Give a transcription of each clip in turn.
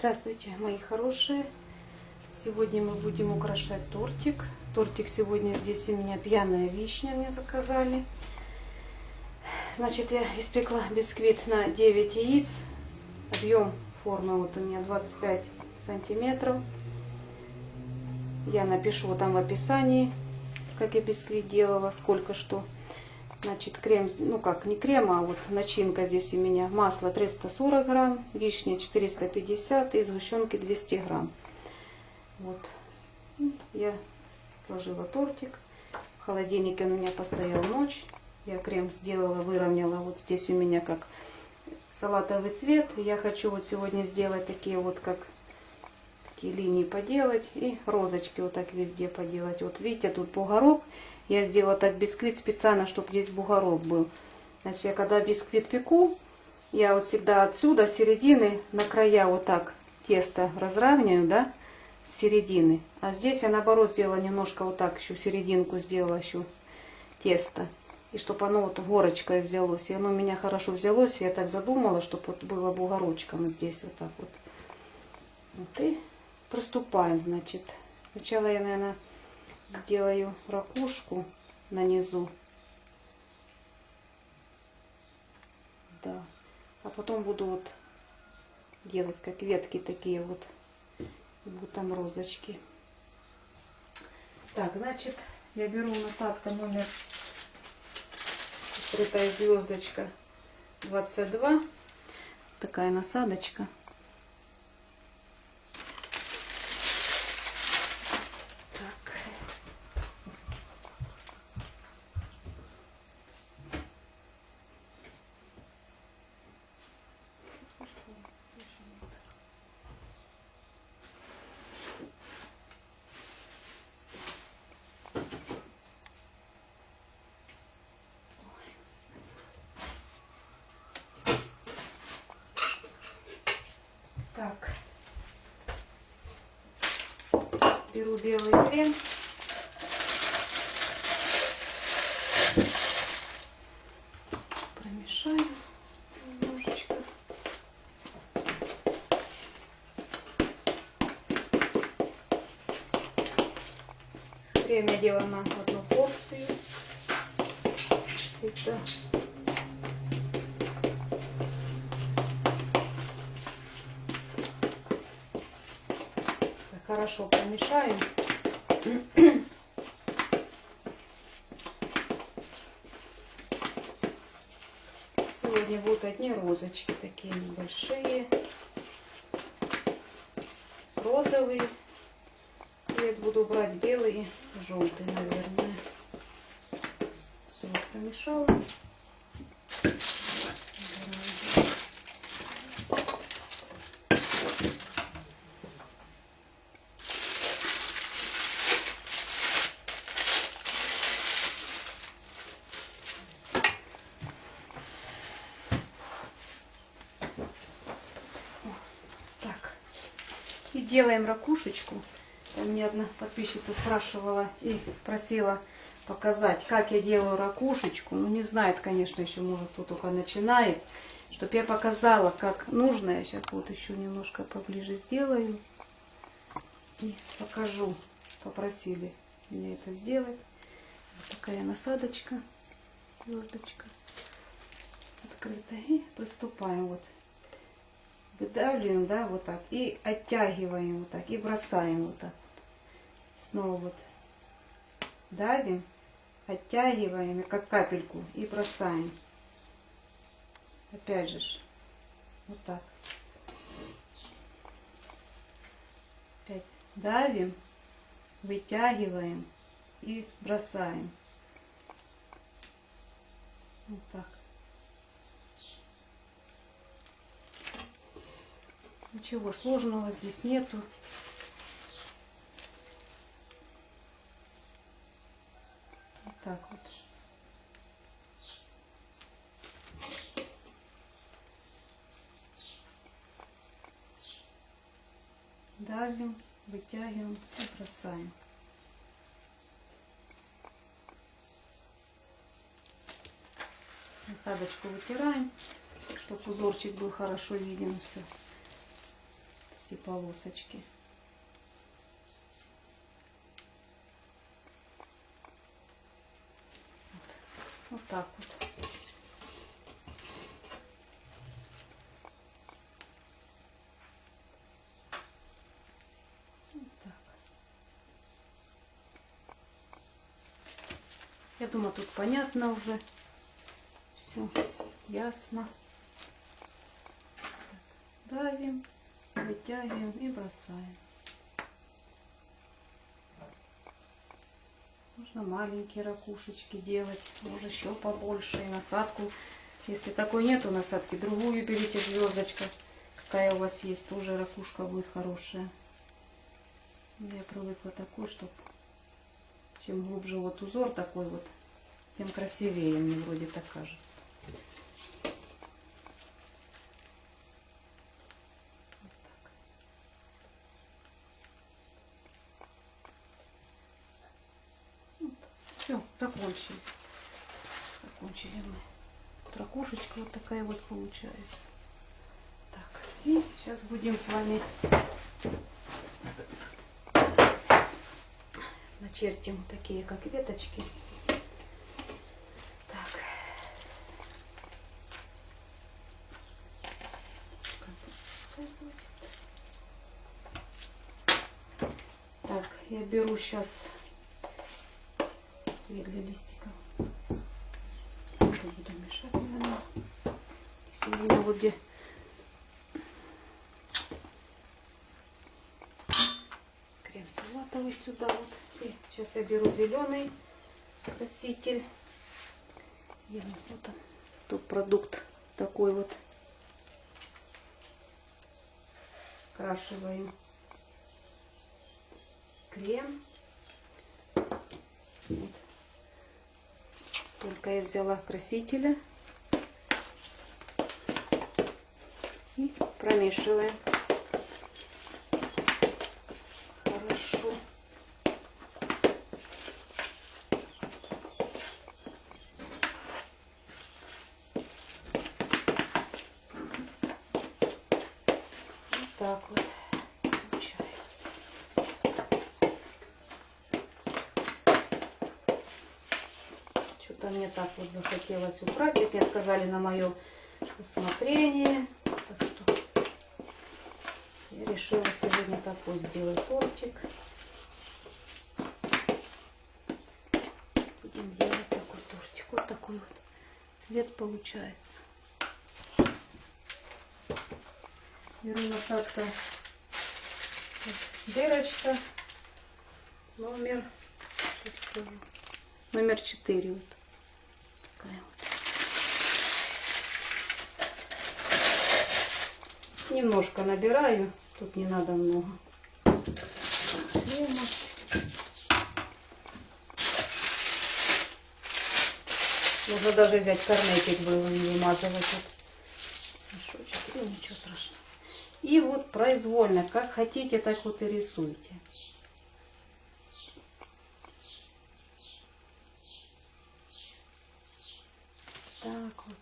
Здравствуйте, мои хорошие! Сегодня мы будем украшать тортик. Тортик сегодня здесь у меня пьяная вишня мне заказали. Значит, я испекла бисквит на 9 яиц. Объем формы вот у меня 25 сантиметров. Я напишу там в описании, как я бисквит делала, сколько что. Значит, крем, ну как, не крем, а вот начинка здесь у меня. Масло 340 грамм, вишня 450 и сгущенки 200 грамм. Вот. Я сложила тортик. В холодильнике он у меня постоял ночь. Я крем сделала, выровняла. Вот здесь у меня как салатовый цвет. Я хочу вот сегодня сделать такие вот как такие линии поделать и розочки вот так везде поделать. Вот видите, тут бугорок. Я сделала так бисквит специально, чтобы здесь бугорок был. Значит, я когда бисквит пеку, я вот всегда отсюда, середины, на края вот так тесто разравниваю, да, с середины. А здесь я наоборот сделала немножко вот так, еще серединку сделала еще тесто. И чтобы оно вот горочкой взялось. И оно у меня хорошо взялось. Я так задумала, чтобы вот было бугорочком здесь вот так вот. Вот и приступаем, значит. Сначала я, наверное, сделаю ракушку на низу. Да. А потом буду вот делать как ветки такие вот. Будут там розочки. Так, значит, я беру насадка номер скрытая звездочка 22. Такая насадочка. Так. Беру белый крем. Промешаю немножечко. Крем я делаю на одну порцию. Всегда. Хорошо помешаем. Сегодня будут одни розочки такие небольшие. Розовый цвет буду брать белый желтый, наверное. Все промешала. И делаем ракушечку. Там мне одна подписчица спрашивала и просила показать, как я делаю ракушечку. Ну, не знает, конечно, еще, может, кто только начинает. Чтобы я показала, как нужно. Я сейчас вот еще немножко поближе сделаю. И покажу. Попросили меня это сделать. Вот такая насадочка, звездочка открытая. И приступаем вот выдавливаем, да, вот так, и оттягиваем вот так, и бросаем вот так. Снова вот давим, оттягиваем, как капельку, и бросаем. Опять же, вот так. Опять давим, вытягиваем и бросаем. Вот так. Ничего сложного здесь нету. Вот так вот. Давим, вытягиваем и бросаем. Насадочку вытираем, чтобы узорчик был хорошо виден все. Эти полосочки. Вот, вот так вот. Я думаю, тут понятно уже. Все ясно. Давим, вытягиваем и бросаем. Можно маленькие ракушечки делать, можно еще побольше. И насадку, если такой нету насадки, другую берите звездочка. Какая у вас есть, тоже ракушка будет хорошая. Я привыкла такой, чтобы чем глубже вот узор такой вот, тем красивее мне вроде так кажется. Вот так. Вот. Все, закончили. Закончили мы. Вот ракушечка вот такая вот получается. Так, и сейчас будем с вами начертим такие, как веточки. Так. Так, я беру сейчас две для листиков. Это буду мешать, наверное. Меня вот где крем салатовый сюда вот. И сейчас я беру зеленый краситель. И вот он, тут продукт такой вот. Крашиваем крем. Вот. Столько я взяла красителя. И промешиваем. Так вот получается. Что-то мне так вот захотелось украсить. Мне сказали на мое усмотрение. Решила сегодня такой сделать тортик. Будем делать такой тортик. Вот такой вот цвет получается. Беру насадка дырочка номер номер 4 вот такая вот. немножко набираю тут не надо много крема. можно даже взять корнетик было и вымазывать мешочек ну ничего страшного и вот произвольно, как хотите, так вот и рисуйте. Так вот.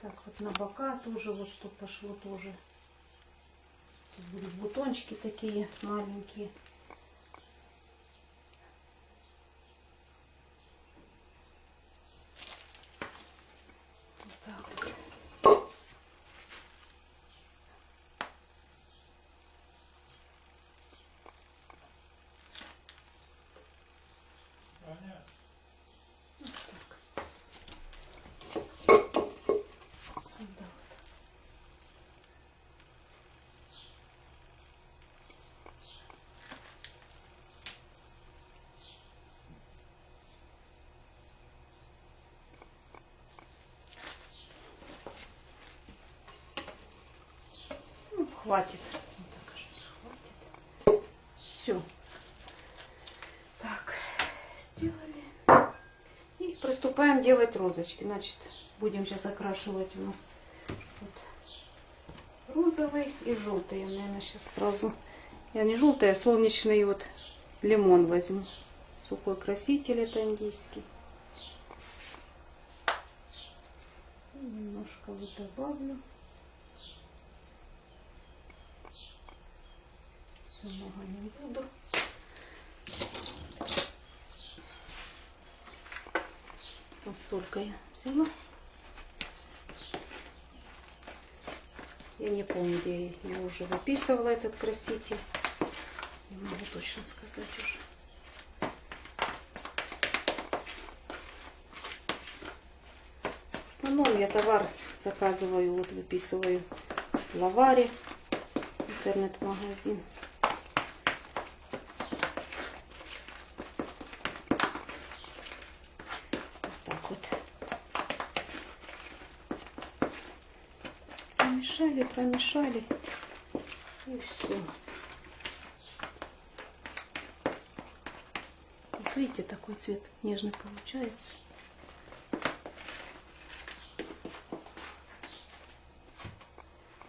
Так. Так вот на бока тоже вот что пошло тоже. Будут бутончики такие маленькие. Вот так вот. Хватит. Мне так кажется, хватит. Все. Так, сделали. И приступаем делать розочки. Значит, будем сейчас окрашивать у нас вот розовый и желтый. Я, наверное, сейчас сразу... Я не желтый, а солнечный вот лимон возьму. Сухой краситель это индийский. И немножко вот добавлю. Все много не буду. Вот столько я взяла. Я не помню, где я уже выписывала этот краситель. Не могу точно сказать уже. В основном я товар заказываю, вот выписываю в лаваре, интернет-магазин. Вот так вот. Промешали. И все. Вот видите, такой цвет нежный получается.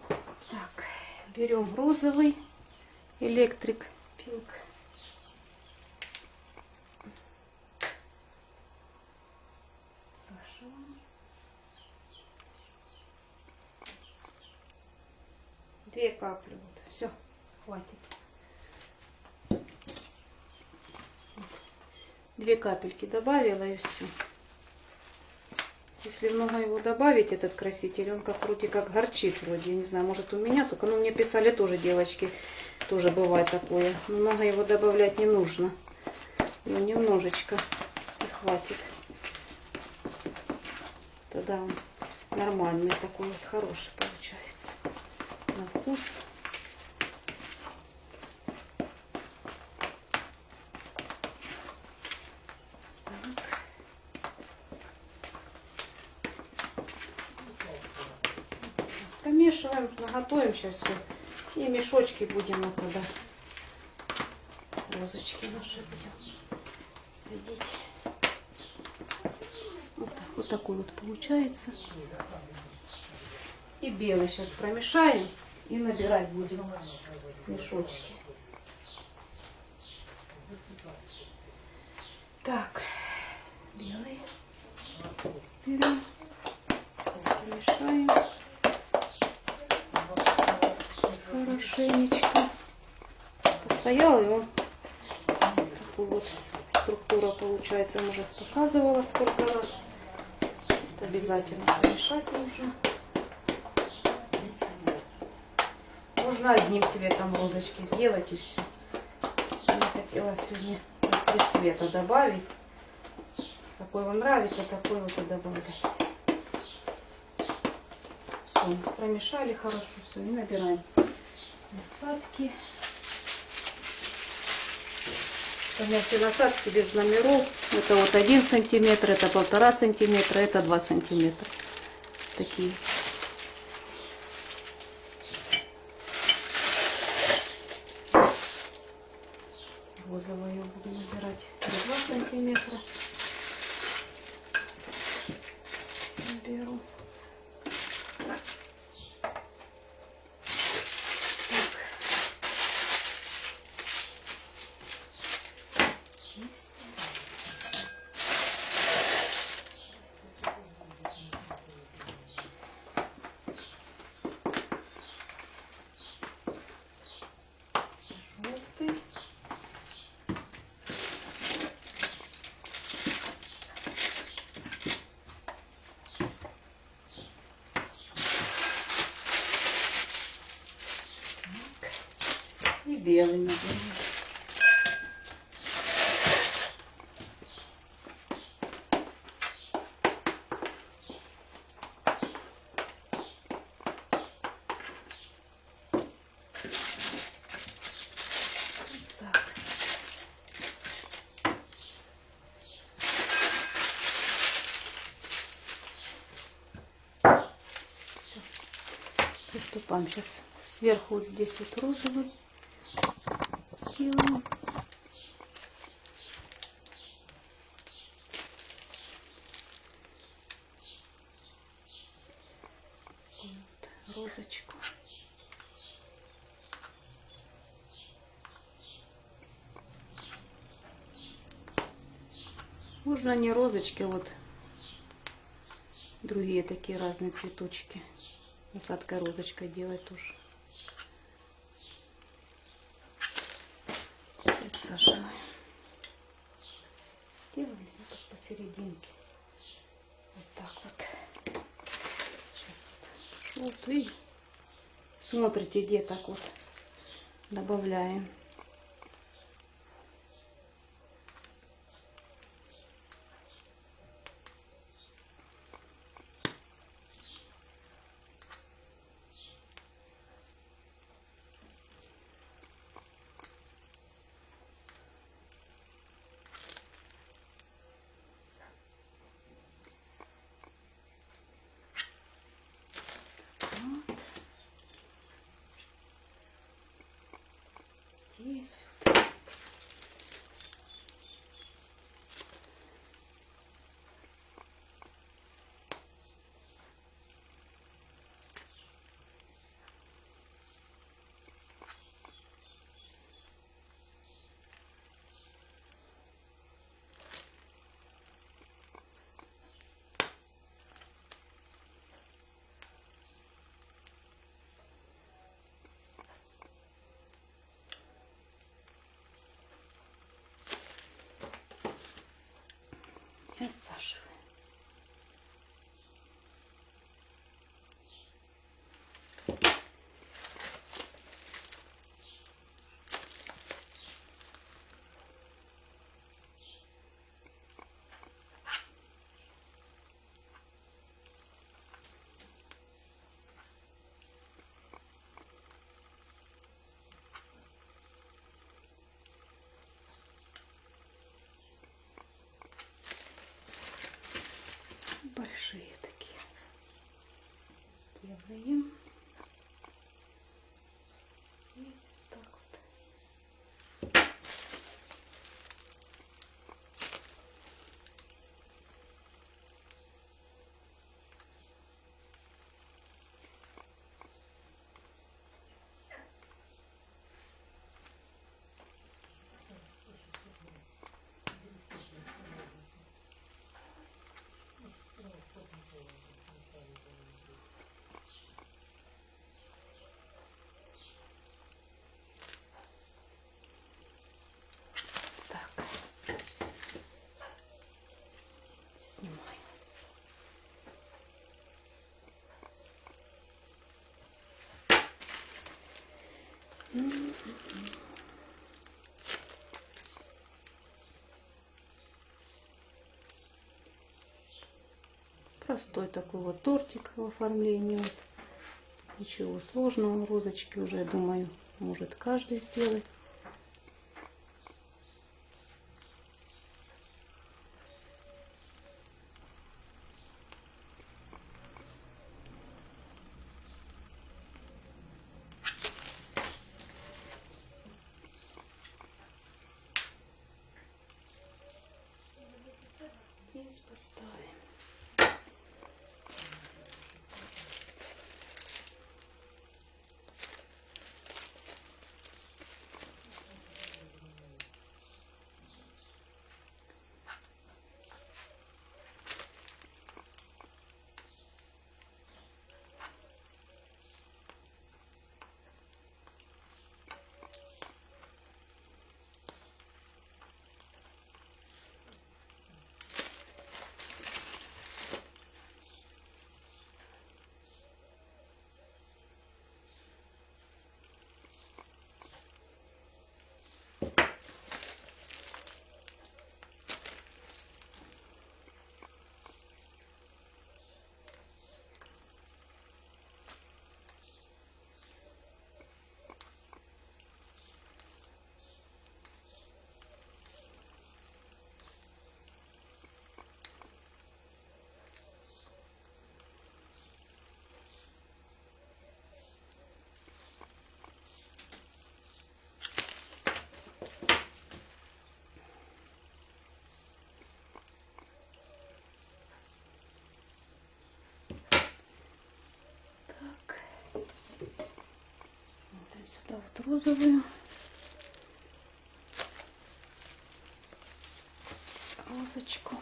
Так, берем розовый электрик пинк. Хорошо. Две капли. Вот. Все, хватит. Две капельки добавила и все. Если много его добавить, этот краситель, он как вроде как горчит вроде. Я не знаю, может у меня, только ну, мне писали тоже девочки, тоже бывает такое. Но много его добавлять не нужно. Его немножечко и хватит. Тогда он нормальный такой вот, хороший вкус. Помешиваем, наготовим сейчас все. И мешочки будем вот. Розочки наши будем садить. Вот, так, вот такой вот получается. И белый сейчас промешаем и набирать будем мешочки. Так, белый берем, помешаем хорошенечко. Постоял он такой вот структура получается. Я уже показывала сколько раз. Обязательно помешать нужно. Можно одним цветом розочки сделать и все. Я хотела сегодня три цвета добавить. Какой вам нравится, такой вот и добавлять. Все, промешали хорошо, все, и набираем насадки. У насадки без номеров. Это вот один сантиметр, это полтора сантиметра, это два сантиметра. Такие. Розовую я буду набирать 2 сантиметра. Беру. Есть. Желтый. И белый. Всё. Приступаем сейчас Сверху вот здесь вот розовый сделаем. Вот, розочку. Можно не розочки, вот другие такие разные цветочки. Насадкой розочкой делать тоже. Подсаживаем. Делали вот так посерединке. Вот так вот. Сейчас вот желтый. Смотрите, где так вот добавляем. Вот. Здесь вот. И отсаживаем. Большие такие. Делаем Простой такой вот тортик в оформлении. Вот. Ничего сложного. Розочки уже, я думаю, может каждый сделать. Вот розовую. Розочку.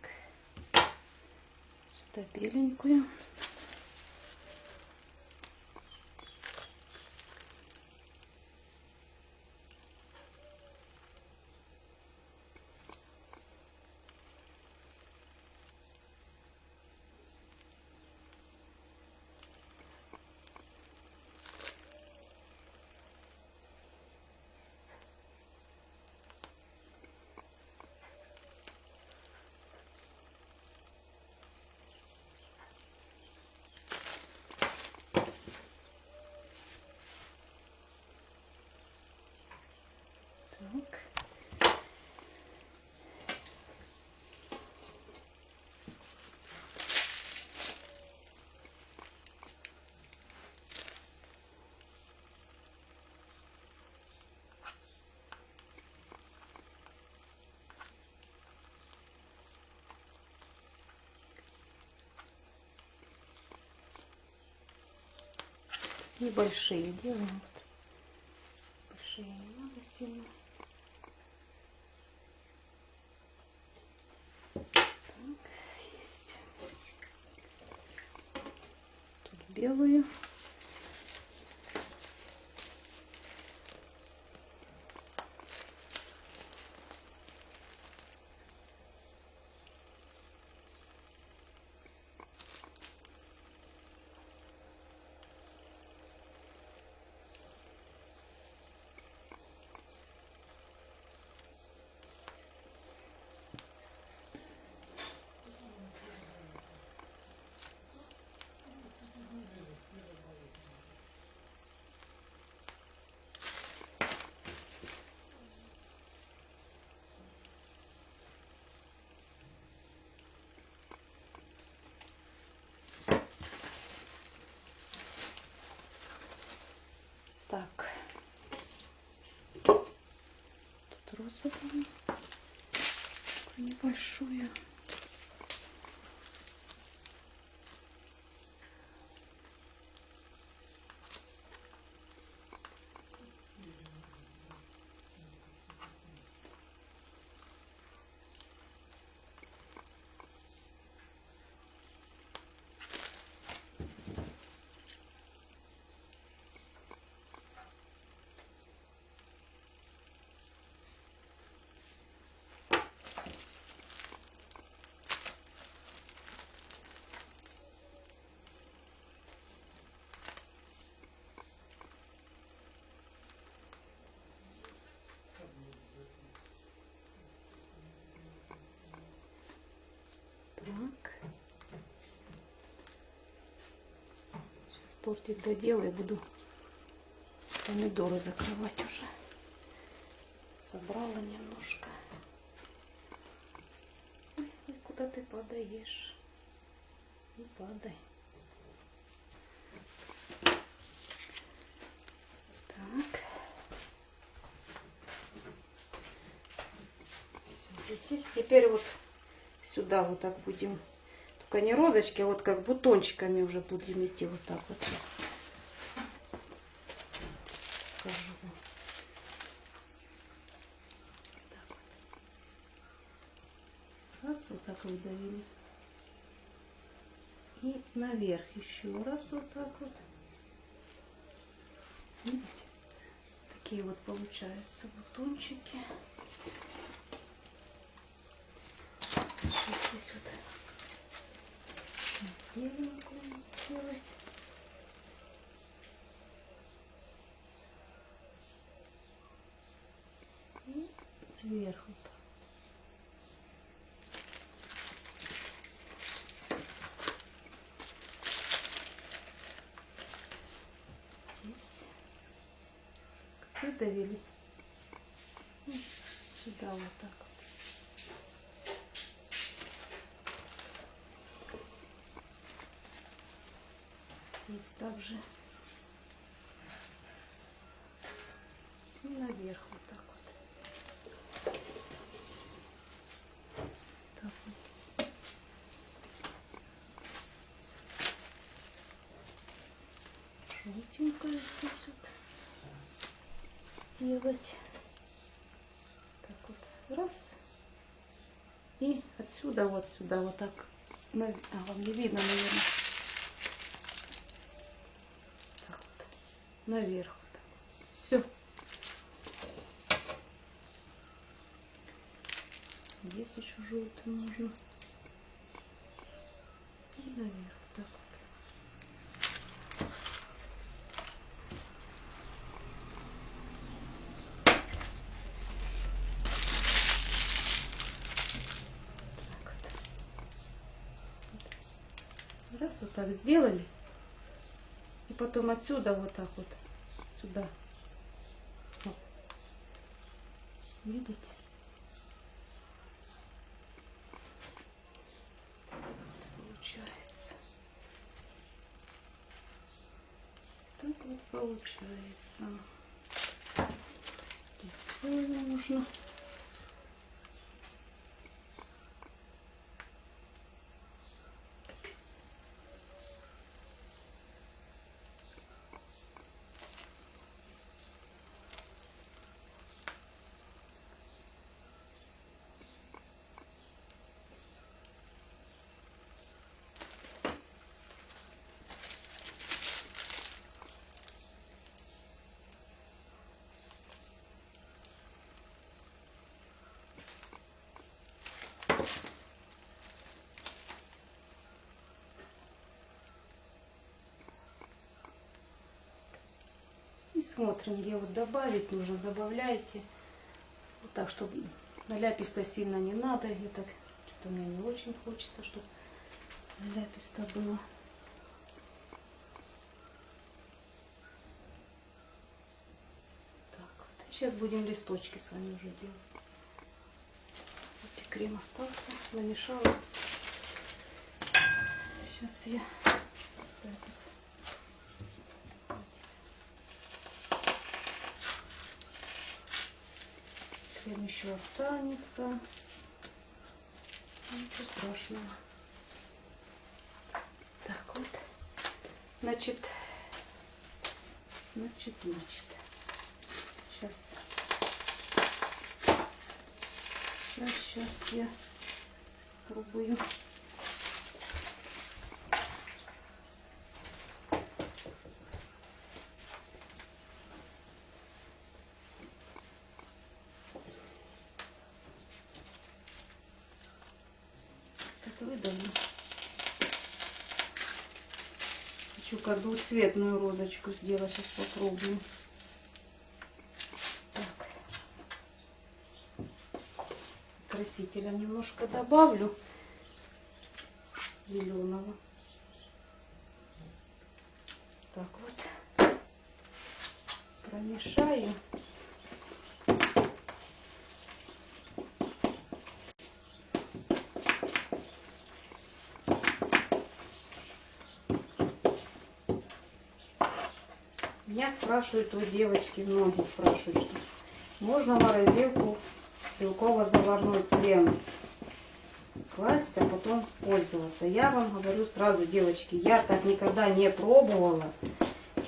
Так. Беленькую. Так. Небольшие делаем. Вот. Большие не надо сильно. Так, есть. Тут белую. Так. Тут розовую. Такую небольшую. Так. Сейчас тортик доделаю, буду помидоры закрывать уже. Собрала немножко. Ой, куда ты падаешь? Не падай. Так. Всё, здесь есть. Теперь вот сюда вот так будем. Только не розочки, а вот как бутончиками уже будем идти вот так вот. Покажу. Раз вот так выдавили. И наверх еще раз вот так вот. Видите? Такие вот получаются бутончики. Вот беленькую делать. И. Здесь. Выдавили. Сюда вот так вот. Здесь также. И наверх вот так вот. Так вот. Желтенькое здесь вот сделать. Так вот. Раз. И отсюда вот сюда вот так. А, вам не видно, наверное. Так вот. Наверх. Все. Здесь еще желтый нужно. И наверх. Так вот. Так вот. Раз вот так сделали. И потом отсюда вот так вот сюда. Вот. Вот получается. Так вот получается. Здесь нужно. И смотрим, где вот добавить нужно, добавляйте. Вот так, чтобы наляписто сильно не надо. И так, что-то мне не очень хочется, чтобы наляписто было. Так вот. Сейчас будем листочки с вами уже делать. Вот и крем остался, намешала. Сейчас я Крем еще останется. Ничего страшного. Так вот. Значит, значит, значит. Сейчас. Сейчас, сейчас я пробую. Так выдавлю. Как двухцветную розочку сделать. Сейчас попробую. Так. Красителя немножко добавлю зеленого. Так вот. Промешаю. Меня спрашивают у девочки, многие спрашивают, что можно морозилку белково-заварной крем класть, а потом пользоваться. Я вам говорю сразу, девочки, я так никогда не пробовала.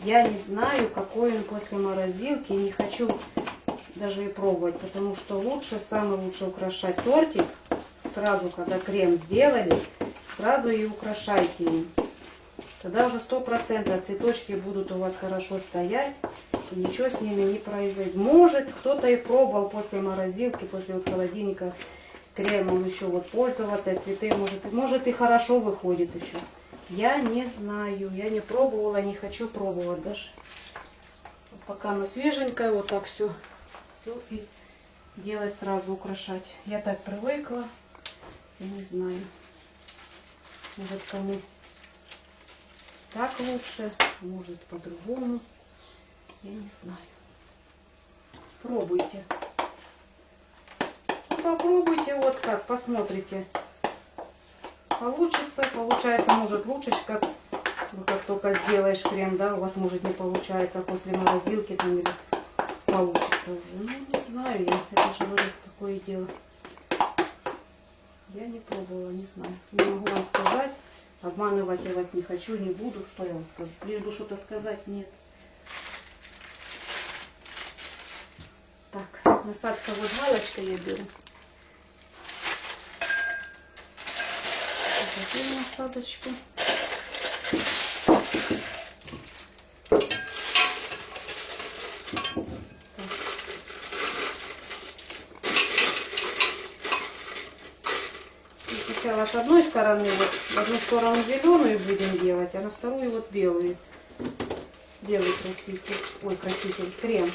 Я не знаю, какой он после морозилки, не хочу даже и пробовать, потому что лучше, самое лучше украшать тортик сразу, когда крем сделали, сразу и украшайте им. Тогда уже сто процентов цветочки будут у вас хорошо стоять, и ничего с ними не произойдет. Может, кто-то и пробовал после морозилки, после вот холодильника кремом еще вот пользоваться, цветы, может, может и хорошо выходит еще. Я не знаю, я не пробовала, не хочу пробовать даже. Пока оно свеженькое, вот так все, все и делать сразу, украшать. Я так привыкла, не знаю, может кому так лучше, может по-другому, я не знаю. Пробуйте. Попробуйте, вот как, посмотрите. Получится, получается, может лучше, как, ну, как только сделаешь крем, да, у вас может не получается, после морозилки там или получится уже. Ну, не знаю я, это же говорю, такое дело. Я не пробовала, не знаю. Не могу вам сказать. Обманывать я вас не хочу, не буду. Что я вам скажу? Лишь бы что-то сказать, нет. Так, насадка вот галочка я беру. Затем насадочку. И Сначала с одной стороны, вот, одну сторону зеленую будем делать, а на вторую вот белую. Белый краситель, ой, краситель, крем.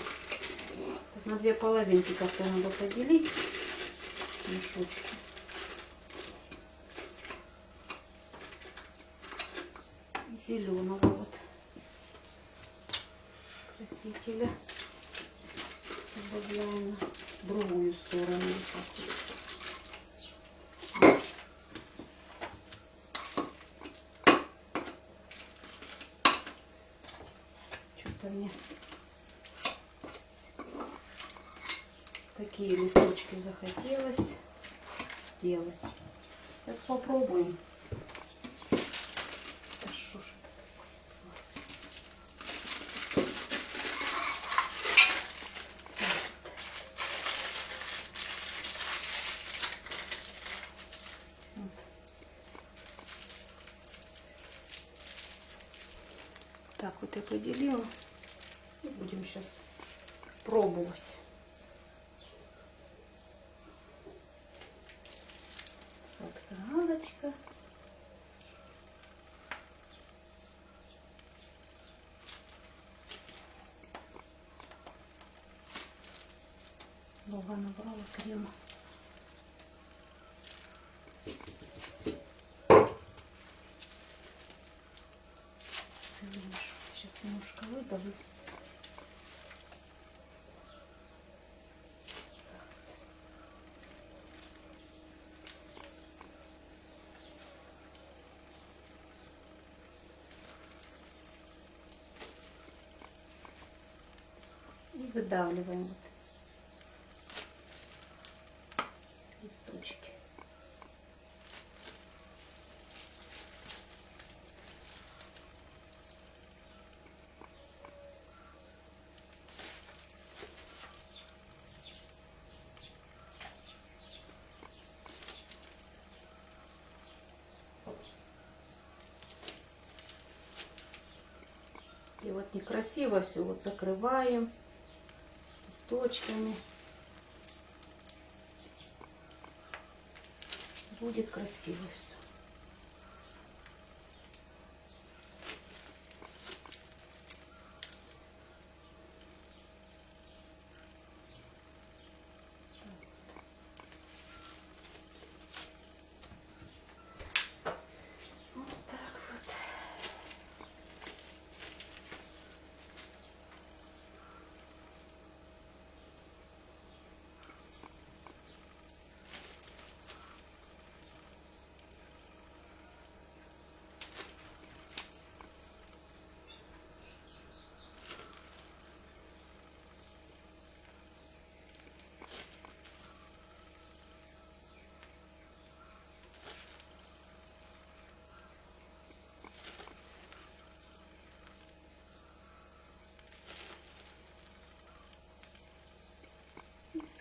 На две половинки как-то надо поделить мешочки. Зеленого вот красителя добавляем на другую сторону. вот так вот. Что-то мне такие листочки захотелось делать. Сейчас попробуем. Так вот я поделила. И будем сейчас пробовать. Галочка. Много набрала крема. Сейчас немножко выдавлю. Выдавливаем вот листочки. И вот некрасиво все вот закрываем листочками. Будет красиво все.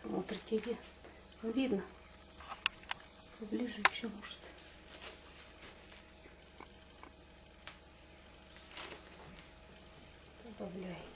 Смотрите, где видно. Поближе еще может. Добавляете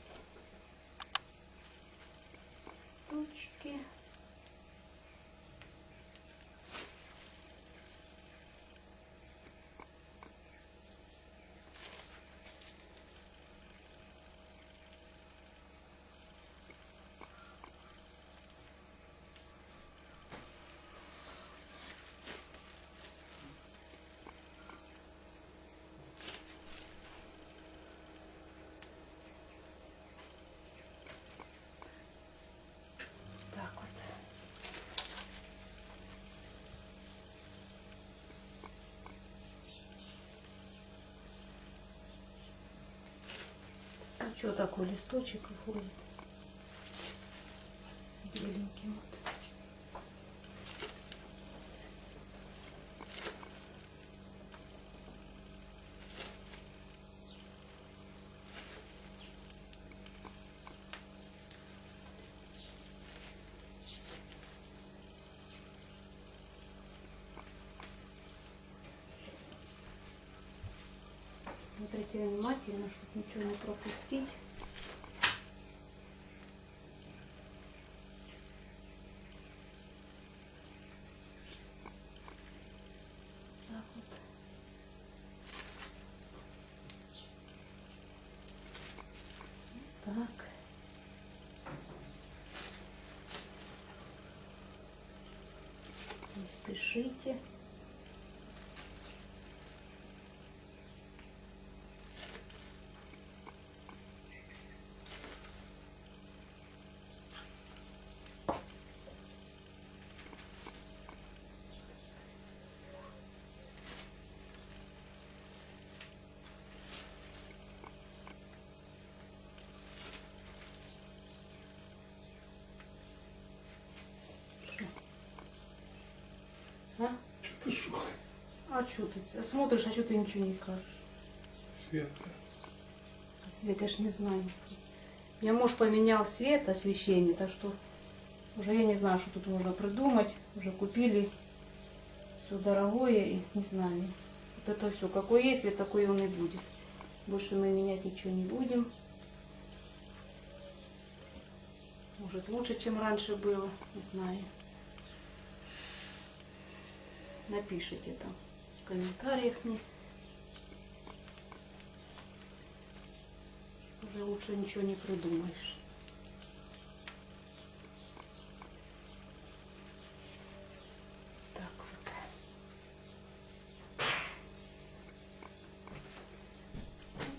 Что такой листочек выходит? С беленьким вот. Смотрите внимательно, чтобы ничего не пропустить. Так. Не спешите. А? Ты? А что ты? Смотришь, а что ты ничего не скажешь? Светлая. Свет, я ж не знаю. Меня муж поменял свет, освещение, так что уже я не знаю, что тут можно придумать. Уже купили все дорогое и не знаю. Вот это все. Какой есть свет, такой он и будет. Больше мы менять ничего не будем. Может лучше, чем раньше было, не знаю. Напишите там в комментариях мне. Уже лучше ничего не придумаешь. Так вот.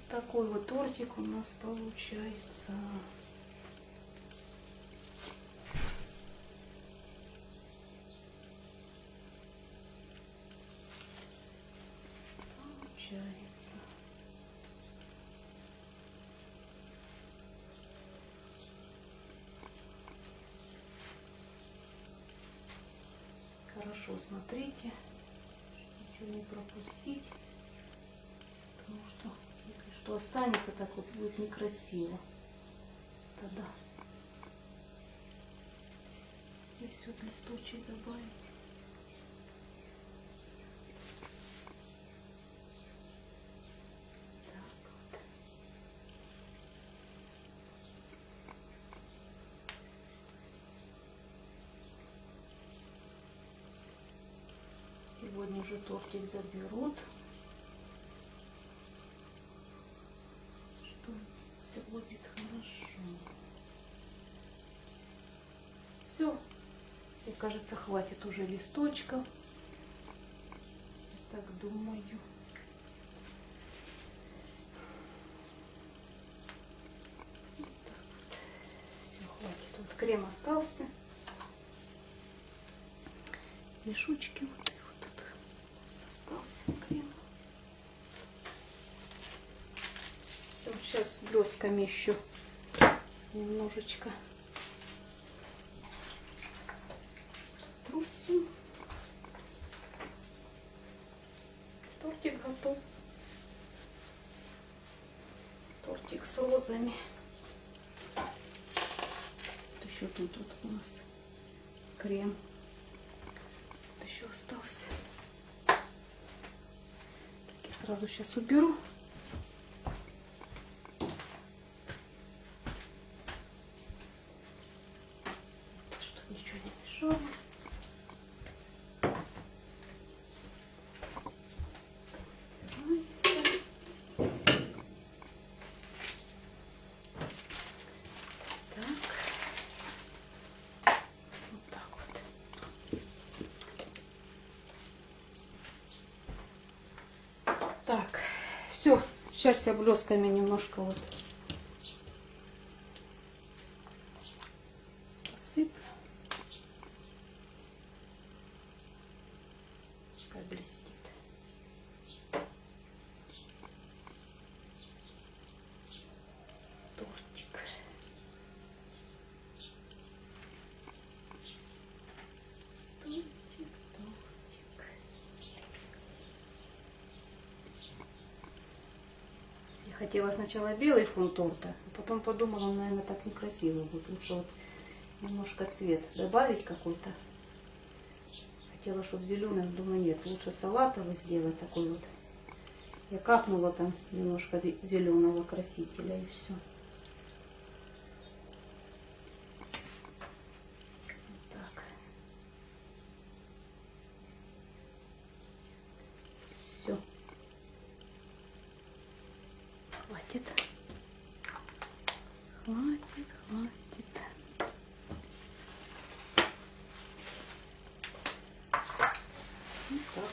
Такой вот тортик у нас. Получается. Хорошо смотрите, ничего не пропустить, потому что если что останется, так вот будет некрасиво. Тогда здесь вот листочек добавить. Так вот. Сегодня же тортик заберут. Что все будет хорошо. Все. Мне кажется, хватит уже листочков. Я так думаю. Вот так вот. Все, хватит. Вот крем остался. Мешочки вот остался крем. Все, сейчас блесками еще немножечко трусим. Тортик готов. Тортик с розами. Еще тут вот у нас крем. Сразу сейчас уберу. Чтобы ничего не мешало. Убирается. Так. Вот так вот. Так, все. Сейчас я блесками немножко вот хотела сначала белый фон торта, а потом подумала, он, наверное, так некрасиво будет. Лучше вот немножко цвет добавить какой-то. Хотела, чтобы зеленый, думаю, нет, лучше салатовый сделать такой вот. Я капнула там немножко зеленого красителя и все. Так. Все. Хватит. Хватит, хватит. Вот так.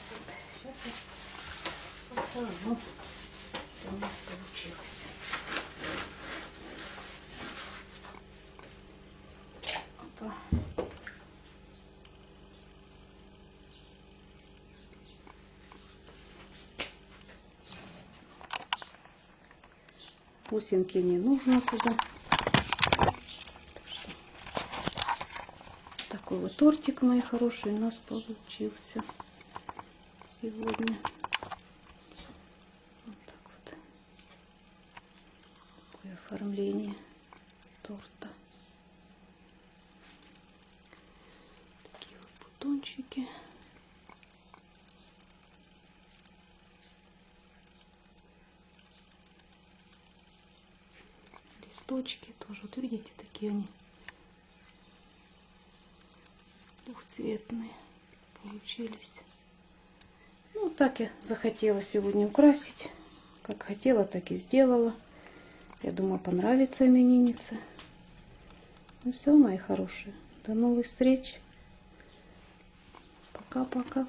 Бусинки не нужно туда. Такой вот тортик, мои хорошие, у нас получился сегодня. Вот так вот. Такое оформление торта. Такие вот бутончики. Листочки тоже, вот видите, такие они двухцветные получились. Ну, так я захотела сегодня украсить. Как хотела, так и сделала. Я думаю, понравится имениннице. Ну все, мои хорошие. До новых встреч. Пока-пока.